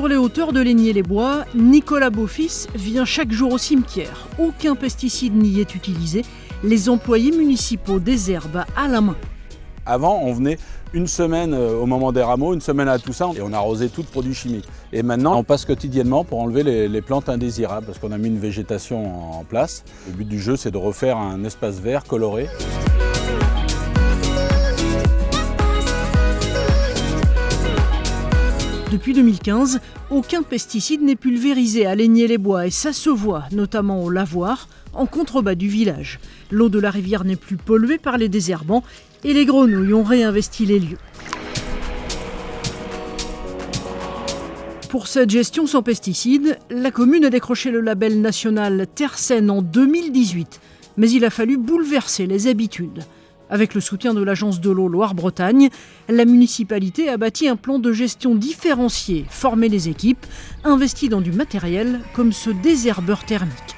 Sur les hauteurs de Laigné-les-Bois, Nicolas Beaufils vient chaque jour au cimetière. Aucun pesticide n'y est utilisé. Les employés municipaux désherbent à la main. Avant, on venait une semaine euh, au moment des rameaux, une semaine à tout ça, et on arrosait tout de produits chimiques. Et maintenant, on passe quotidiennement pour enlever les plantes indésirables, parce qu'on a mis une végétation en place. Le but du jeu, c'est de refaire un espace vert coloré. Depuis 2015, aucun pesticide n'est pulvérisé à Laigné-les-Bois et ça se voit, notamment au lavoir, en contrebas du village. L'eau de la rivière n'est plus polluée par les désherbants et les grenouilles ont réinvesti les lieux. Pour cette gestion sans pesticides, la commune a décroché le label national Terre Saine en 2018, mais il a fallu bouleverser les habitudes. Avec le soutien de l'agence de l'eau Loire-Bretagne, la municipalité a bâti un plan de gestion différencié, formé les équipes, investi dans du matériel comme ce désherbeur thermique.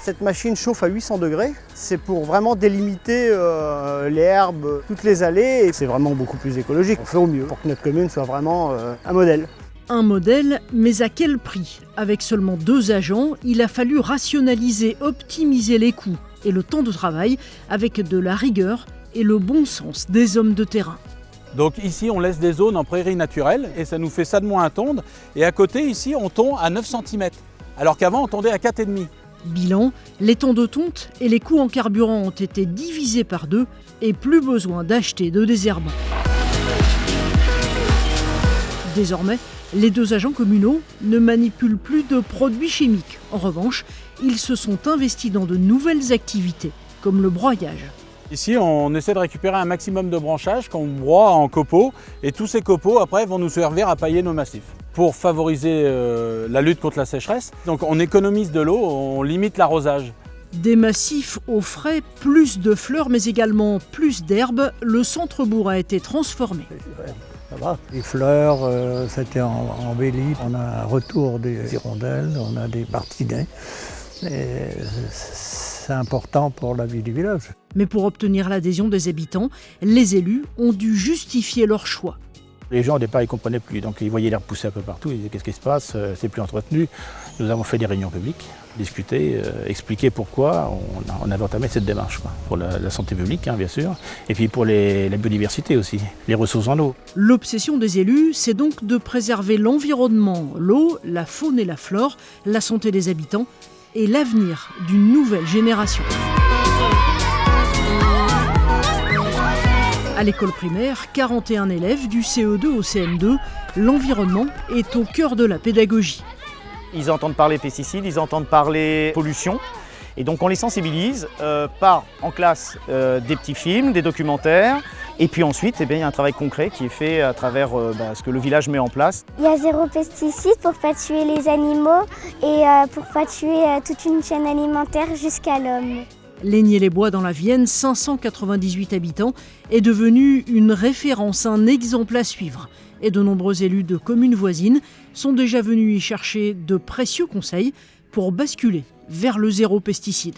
Cette machine chauffe à 800 degrés. C'est pour vraiment délimiter euh, les herbes, toutes les allées. Et c'est vraiment beaucoup plus écologique. On fait au mieux pour que notre commune soit vraiment euh, un modèle. Un modèle, mais à quel prix? Avec seulement deux agents, il a fallu rationaliser, optimiser les coûts et le temps de travail avec de la rigueur et le bon sens des hommes de terrain. Donc ici, on laisse des zones en prairie naturelle et ça nous fait ça de moins à tondre. Et à côté, ici, on tond à 9 cm, alors qu'avant, on tondait à 4,5 Bilan, les temps de tonte et les coûts en carburant ont été divisés par deux et plus besoin d'acheter de désherbants. Désormais, les deux agents communaux ne manipulent plus de produits chimiques. En revanche, ils se sont investis dans de nouvelles activités, comme le broyage. Ici, on essaie de récupérer un maximum de branchages qu'on broie en copeaux et tous ces copeaux, après, vont nous servir à pailler nos massifs pour favoriser euh, la lutte contre la sécheresse. Donc on économise de l'eau, on limite l'arrosage. Des massifs au frais, plus de fleurs mais également plus d'herbes, le centre-bourg a été transformé. Les fleurs, euh, c'était embelli. On a un retour des hirondelles, on a des martinets. Et c'est important pour la vie du village. Mais pour obtenir l'adhésion des habitants, les élus ont dû justifier leur choix. Les gens au départ ils ne comprenaient plus, donc ils voyaient l'air pousser un peu partout, ils disaient qu'est-ce qui se passe, euh, c'est plus entretenu. Nous avons fait des réunions publiques, discuter, euh, expliquer pourquoi on, on avait entamé cette démarche, pour la, santé publique hein, bien sûr, et puis pour la biodiversité aussi, les ressources en eau. L'obsession des élus, c'est donc de préserver l'environnement, l'eau, la faune et la flore, la santé des habitants et l'avenir d'une nouvelle génération. À l'école primaire, 41 élèves du CE2 au CM2, l'environnement est au cœur de la pédagogie. Ils entendent parler pesticides, ils entendent parler pollution. Et donc on les sensibilise euh, par en classe euh, des petits films, des documentaires. Et puis ensuite, eh bien, il y a un travail concret qui est fait à travers euh, bah, ce que le village met en place. Il y a zéro pesticide pour pas tuer les animaux et euh, pour pas tuer euh, toute une chaîne alimentaire jusqu'à l'homme. Laigné-les-Bois dans la Vienne, 598 habitants, est devenu une référence, un exemple à suivre. Et de nombreux élus de communes voisines sont déjà venus y chercher de précieux conseils pour basculer vers le zéro pesticide.